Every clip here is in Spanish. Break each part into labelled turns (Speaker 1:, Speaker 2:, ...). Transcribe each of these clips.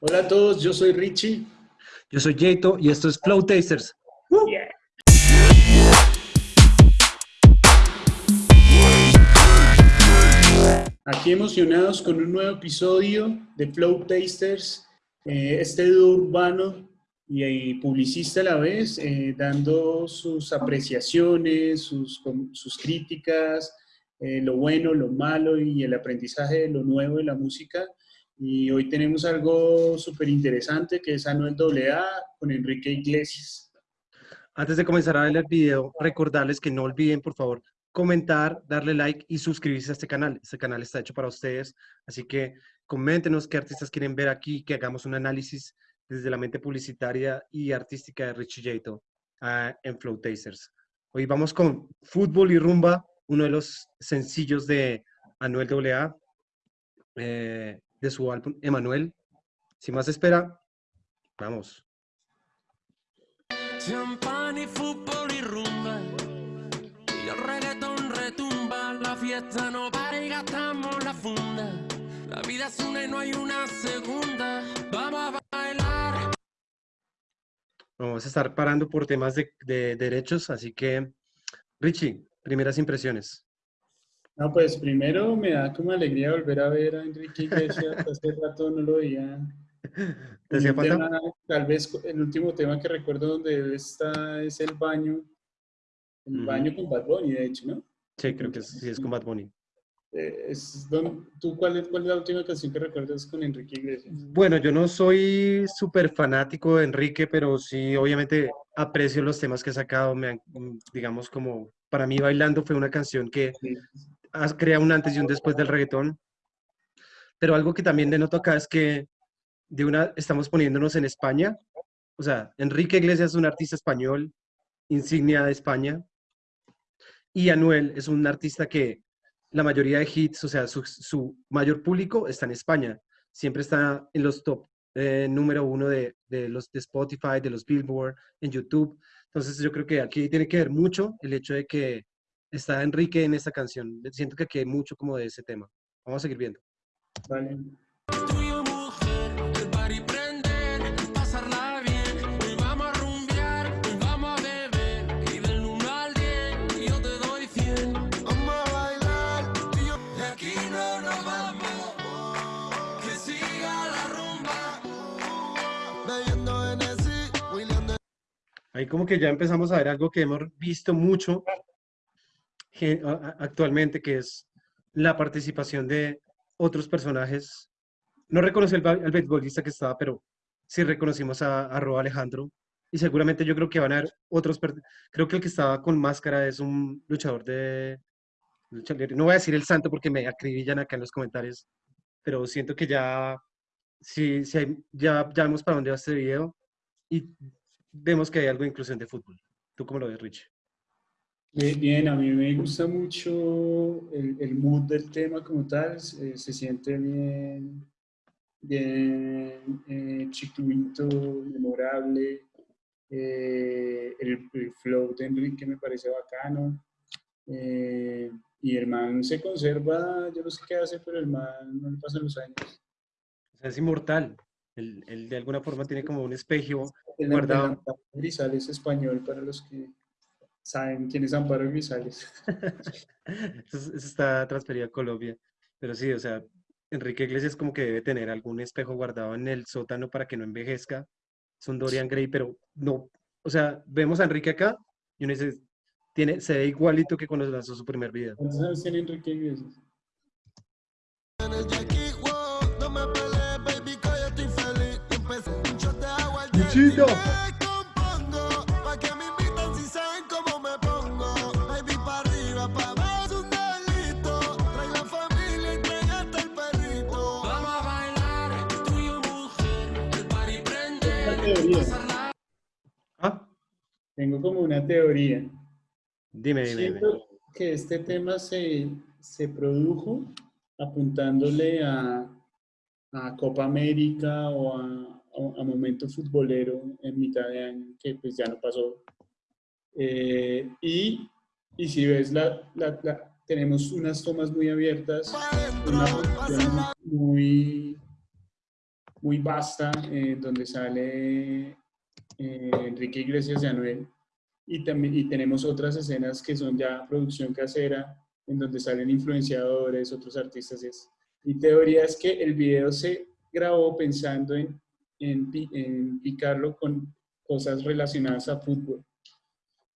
Speaker 1: Hola a todos, yo soy Richie.
Speaker 2: Yo soy Jato y esto es Flow Tasters.
Speaker 1: Aquí emocionados con un nuevo episodio de Flow Tasters, eh, este dúo urbano y, publicista a la vez, eh, dando sus apreciaciones, sus, sus críticas, eh, lo bueno, lo malo y el aprendizaje de lo nuevo de la música. Y hoy tenemos algo súper interesante que es Anuel AA con Enrique Iglesias.
Speaker 2: Antes de comenzar a ver el video, recordarles que no olviden, por favor, comentar, darle like y suscribirse a este canal. Este canal está hecho para ustedes, así que coméntenos qué artistas quieren ver aquí, que hagamos un análisis desde la mente publicitaria y artística de Richie Jato uh, en Flow Tasters. Hoy vamos con Fútbol y Rumba, uno de los sencillos de Anuel AA. Eh, de su álbum Emanuel. Sin más espera, vamos. Champán y fútbol y rumba. Y el reggaetón retumba. La fiesta no para y gastamos la funda. La vida es una y no hay una segunda. Vamos a bailar. Vamos a estar parando por temas de, de derechos, así que, Richie, primeras impresiones.
Speaker 1: No, pues primero me da como alegría volver a ver a Enrique Iglesias, hace rato no lo veía.
Speaker 2: ¿Te hacía falta?
Speaker 1: tal vez el último tema que recuerdo donde él está es el baño, el baño con Bad Bunny, de hecho, ¿no?
Speaker 2: Sí, creo que sí es con Bad Bunny.
Speaker 1: Eh, es ¿Tú cuál es, cuál es la última canción que recuerdas con Enrique Iglesias?
Speaker 2: Bueno, yo no soy súper fanático de Enrique, pero sí, obviamente aprecio los temas que ha sacado. Me digamos, como para mí Bailando fue una canción que crea un antes y un después del reggaetón. Pero algo que también denoto acá es que de una estamos poniéndonos en España. O sea, Enrique Iglesias es un artista español, insignia de España. Y Anuel es un artista que la mayoría de hits, o sea, su, mayor público está en España. Siempre está en los top eh, número uno de, de, los de Spotify, de los Billboard, en YouTube. Entonces yo creo que aquí tiene que ver mucho el hecho de que está Enrique en esta canción. Siento que aquí hay mucho como de ese tema. Vamos a seguir viendo.
Speaker 1: Vale.
Speaker 2: Ahí como que ya empezamos a ver algo que hemos visto mucho actualmente, que es la participación de otros personajes. No reconocí al, beisbolista que estaba, pero sí reconocimos a, a Alejandro. Y seguramente yo creo que van a haber otros. Creo que el que estaba con máscara es un luchador de. No voy a decir el santo porque me acribillan acá en los comentarios, pero siento que ya. Sí ya, ya vemos para dónde va este video. Y vemos que hay algo de inclusión de fútbol. ¿Tú cómo lo ves, Rich?
Speaker 1: Bien, a mí me gusta mucho el, el mood del tema como tal, se, siente bien, bien eh, memorable, eh, el, flow de Enrique me parece bacano, eh, y el man se conserva, yo no sé qué hace, pero el man no le pasan los años.
Speaker 2: es inmortal, él, de alguna forma tiene como un espejo guardado.
Speaker 1: Grisales español para los que saben quién es Amparo Grisales.
Speaker 2: eso, está transferido a Colombia. Pero sí, o sea, Enrique Iglesias como que debe tener algún espejo guardado en el sótano para que no envejezca. Es un Dorian Gray, pero no. O sea, vemos a Enrique acá y uno dice, tiene, se ve igualito que cuando lanzó su primer video.
Speaker 1: ¿Cuántos años tiene Enrique Iglesias?
Speaker 2: Luchito.
Speaker 1: ¿Ah? Tengo como una teoría.
Speaker 2: Dime, dime.
Speaker 1: que este tema se, se produjo apuntándole a, a Copa América o a a, momento futbolero en mitad de año, que pues ya no pasó. Eh, y, y, si ves, la, la, tenemos unas tomas muy abiertas, una muy, muy vasta, eh, donde sale eh, Enrique Iglesias de Anuel, y, también, y tenemos otras escenas que son ya producción casera, en donde salen influenciadores, otros artistas. Y Mi teoría es que el video se grabó pensando en, en, en picarlo con cosas relacionadas a fútbol.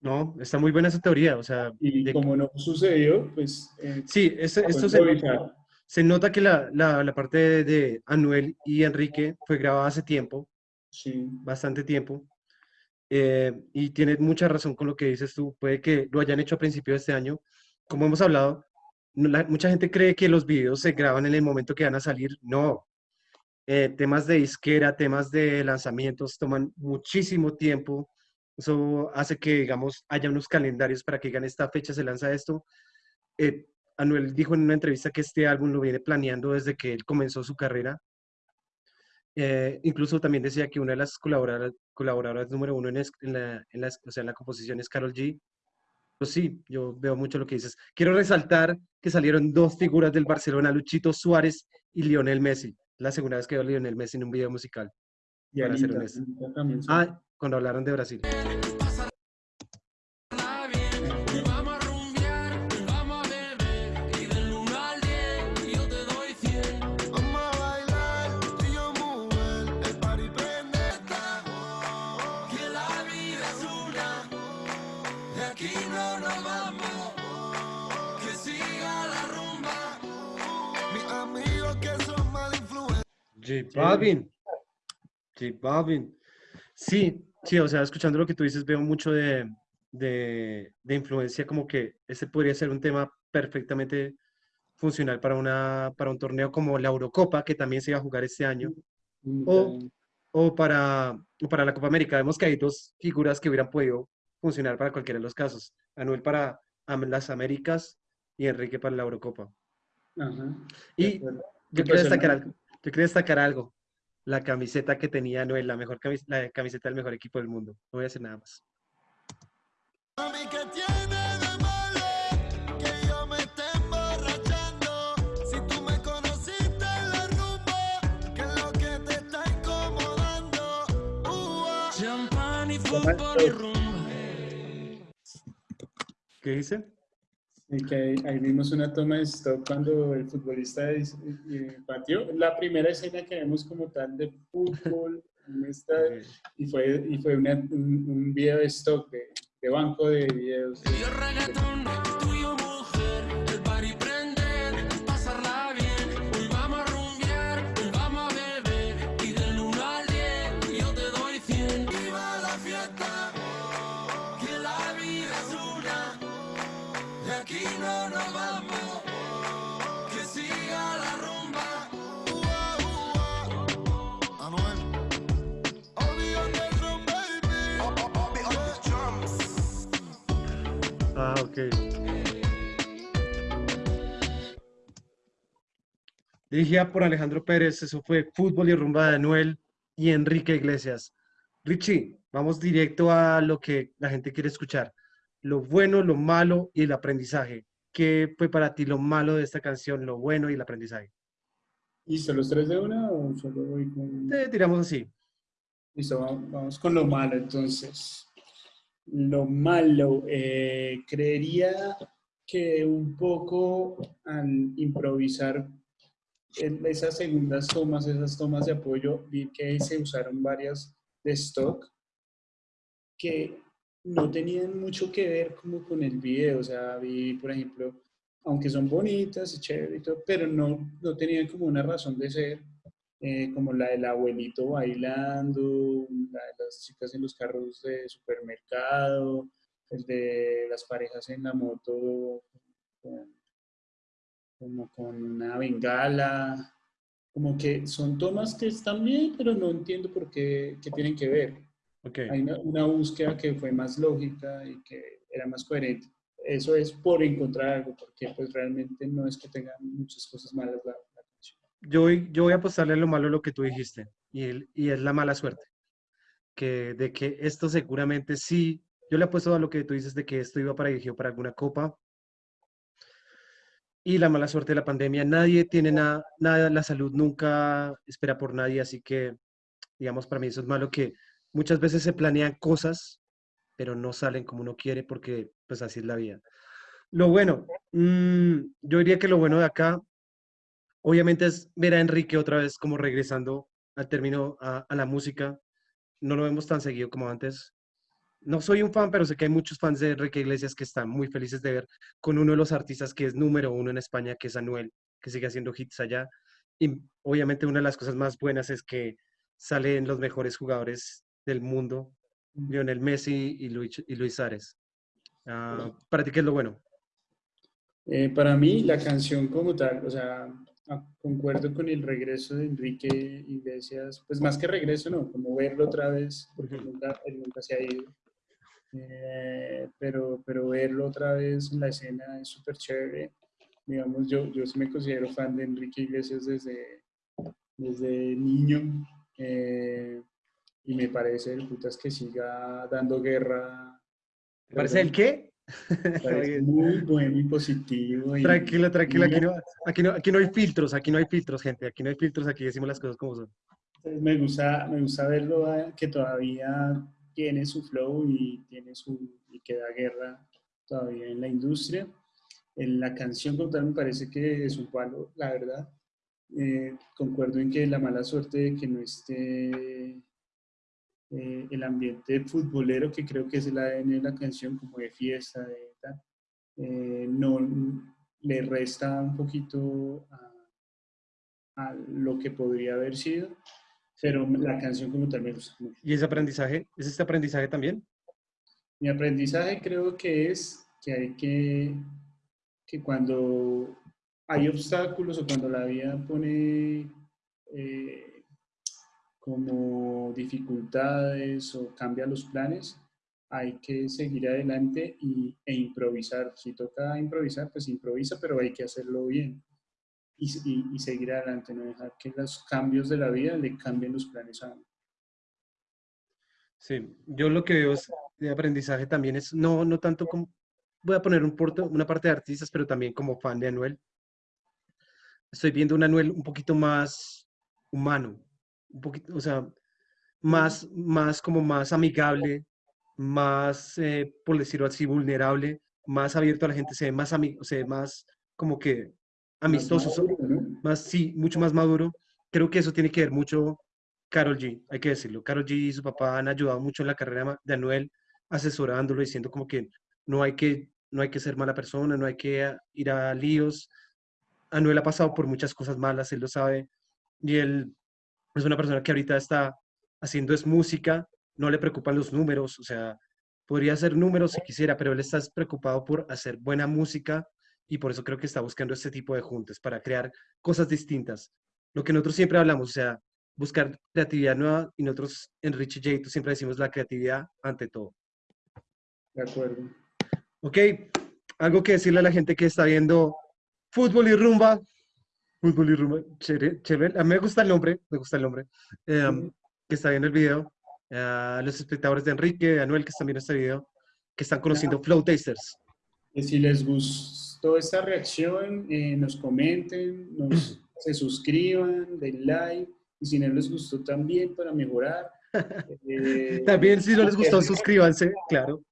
Speaker 2: No, está muy buena esa teoría, o sea...
Speaker 1: Y como no sucedió, pues...
Speaker 2: Eh, sí, esto, se, se, nota que la, la, la parte de, Anuel y Enrique fue grabada hace tiempo, sí. bastante tiempo, eh, y tiene mucha razón con lo que dices tú, puede que lo hayan hecho a principio de este año, como hemos hablado, mucha gente cree que los videos se graban en el momento que van a salir, no, eh, temas de disquera, temas de lanzamientos toman muchísimo tiempo, eso hace que, digamos, haya unos calendarios para que digan esta fecha se lanza esto. Eh, Anuel dijo en una entrevista que este álbum lo viene planeando desde que él comenzó su carrera. Eh, incluso también decía que una de las colaboradoras, colaboradoras número uno en, la, en, o sea, en la composición es Carol G. Pues sí, yo veo mucho lo que dices. Quiero resaltar que salieron dos figuras del Barcelona, Luchito Suárez y Lionel Messi. La segunda vez que veo a Lionel Messi en un video musical. Y para ser Ah, cuando hablaron de Brasil. J Balvin. J Balvin. Sí, sí, o sea, escuchando lo que tú dices, veo mucho de, de, de influencia, como que ese podría ser un tema perfectamente funcional para, una, para un torneo como la Eurocopa, que también se iba a jugar este año, o, o, para, o para la Copa América. Vemos que hay dos figuras que hubieran podido funcionar para cualquiera de los casos. Anuel para las Américas y Enrique para la Eurocopa. Y yo quiero destacar algo. Yo quería destacar algo. La camiseta que tenía Noel, la mejor camiseta, la camiseta del mejor equipo del mundo. No voy a hacer nada más. ¿Qué dice?
Speaker 1: Que ahí, vimos una toma de stock cuando el futbolista partió. La primera escena que vemos como tal de fútbol y fue, y fue un, un, video de stock, de, de banco de videos.
Speaker 2: Dirigida por Alejandro Pérez, eso fue Fútbol y Rumba de Anuel y Enrique Iglesias. Richie, vamos directo a lo que la gente quiere escuchar. Lo bueno, lo malo y el aprendizaje. ¿Qué fue para ti lo malo de esta canción, lo bueno y el aprendizaje?
Speaker 1: ¿Listo, los tres de una o solo voy con...?
Speaker 2: Te tiramos así.
Speaker 1: Listo, vamos con lo malo entonces. Lo malo, eh, creería que un poco al improvisar esas segundas tomas, esas tomas de apoyo, vi que se usaron varias de stock que no tenían mucho que ver como con el video, o sea, vi, por ejemplo, aunque son bonitas y chévere y todo, pero no, no tenían como una razón de ser, eh, como la del abuelito bailando, la de las chicas en los carros de supermercado, el de las parejas en la moto como con una bengala, como que son tomas que están bien, pero no entiendo por qué, qué tienen que ver. Okay. Hay una, búsqueda que fue más lógica y que era más coherente. Eso es por encontrar algo, porque pues realmente no es que tengan muchas cosas malas la, canción.
Speaker 2: Yo voy, yo voy a apostarle a lo malo lo que tú dijiste, y, el, y es la mala suerte. Que, de que esto seguramente sí, yo le apuesto a lo que tú dices de que esto iba para dirigido para alguna copa, y la mala suerte de la pandemia. Nadie tiene nada, nada, la salud nunca espera por nadie, así que, digamos, para mí eso es malo que muchas veces se planean cosas, pero no salen como uno quiere porque, pues, así es la vida. Lo bueno, mm, yo diría que lo bueno de acá, obviamente es ver a Enrique otra vez como regresando al término a, a la música. No lo vemos tan seguido como antes no soy un fan, pero sé que hay muchos fans de Enrique Iglesias que están muy felices de ver con uno de los artistas que es número uno en España, que es Anuel, que sigue haciendo hits allá. Y obviamente una de las cosas más buenas es que salen los mejores jugadores del mundo, Lionel Messi y Luis, y Luis Ares. Ah, ¿Para ti qué es lo bueno?
Speaker 1: Eh, para mí la canción como tal, o sea, ah, concuerdo con el regreso de Enrique Iglesias, pues más que regreso, no, como verlo otra vez, porque nunca, él nunca se ha ido. Eh, pero, pero verlo otra vez en la escena es súper chévere. Digamos, yo, yo sí me considero fan de Enrique Iglesias desde, desde niño eh, y me parece el putas que siga dando guerra.
Speaker 2: ¿Te parece el qué?
Speaker 1: Parece muy bueno y positivo.
Speaker 2: tranquilo, tranquilo, aquí no, aquí, no, aquí no hay filtros, aquí no hay filtros, gente, aquí no hay filtros, aquí decimos las cosas como son.
Speaker 1: Me gusta, me gusta verlo eh, que todavía tiene su flow y, tiene su, y que da guerra todavía en la industria. En la canción como tal me parece que es un palo, la verdad. Eh, concuerdo en que la mala suerte de que no esté eh, el ambiente futbolero, que creo que es el ADN de la canción, como de fiesta, de tal, eh, no le resta un poquito a, a, lo que podría haber sido pero la canción como tal me gusta mucho.
Speaker 2: ¿Y ese aprendizaje? ¿Es este aprendizaje también?
Speaker 1: Mi aprendizaje creo que es que hay que, que cuando hay obstáculos o cuando la vida pone eh, como dificultades o cambia los planes, hay que seguir adelante y, e improvisar. Si toca improvisar, pues improvisa, pero hay que hacerlo bien y, seguir adelante, no dejar que los cambios de la vida le cambien los planes a uno.
Speaker 2: Sí, yo lo que veo de aprendizaje también es, no, no tanto como, voy a poner un porto, una parte de artistas, pero también como fan de Anuel. Estoy viendo un Anuel un poquito más humano, un poquito, o sea, más, más como más amigable, más, eh, por decirlo así, vulnerable, más abierto a la gente, se ve más, amigo, se ve más como que amistoso, más, sí, mucho más maduro. Creo que eso tiene que ver mucho Carol G, hay que decirlo. Carol G y su papá han ayudado mucho en la carrera de Anuel, asesorándolo, diciendo como que no hay que, no hay que ser mala persona, no hay que ir a líos. Anuel ha pasado por muchas cosas malas, él lo sabe, y él es una persona que ahorita está haciendo es música, no le preocupan los números, o sea, podría hacer números si quisiera, pero él está preocupado por hacer buena música y por eso creo que está buscando este tipo de juntas para crear cosas distintas. Lo que nosotros siempre hablamos, o sea, buscar creatividad nueva y nosotros en Richie J siempre decimos la creatividad ante todo.
Speaker 1: De acuerdo.
Speaker 2: Ok, algo que decirle a la gente que está viendo fútbol y rumba. Fútbol y rumba, chévere, A mí me gusta el nombre, me gusta el nombre. Em, que está viendo el video. A los espectadores de Enrique, de Anuel, que están viendo este video, que están conociendo Flow Tasters.
Speaker 1: Que si les gustó esta reacción, eh, nos comenten, nos, se suscriban, den like, y si no les gustó también para mejorar.
Speaker 2: Eh, también si no les gustó, suscríbanse, claro.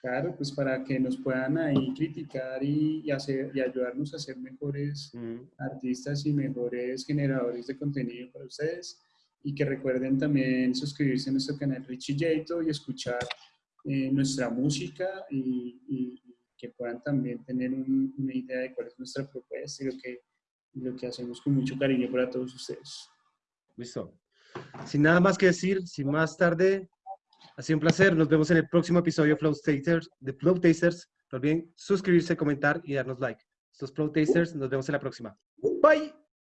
Speaker 1: Claro, pues para que nos puedan ahí criticar y, hacer, y ayudarnos a ser mejores artistas y mejores generadores de contenido para ustedes. Y que recuerden también suscribirse a nuestro canal Richie Jato y escuchar eh, nuestra música y que puedan también tener una idea de cuál es nuestra propuesta y lo que, lo que hacemos con mucho cariño para todos ustedes.
Speaker 2: Listo. Sin nada más que decir, sin más tarde, ha sido un placer. Nos vemos en el próximo episodio Flow Tasters, de Flow Tasters. No olviden suscribirse, comentar y darnos like. Estos Flow Tasters, nos vemos en la próxima. Bye.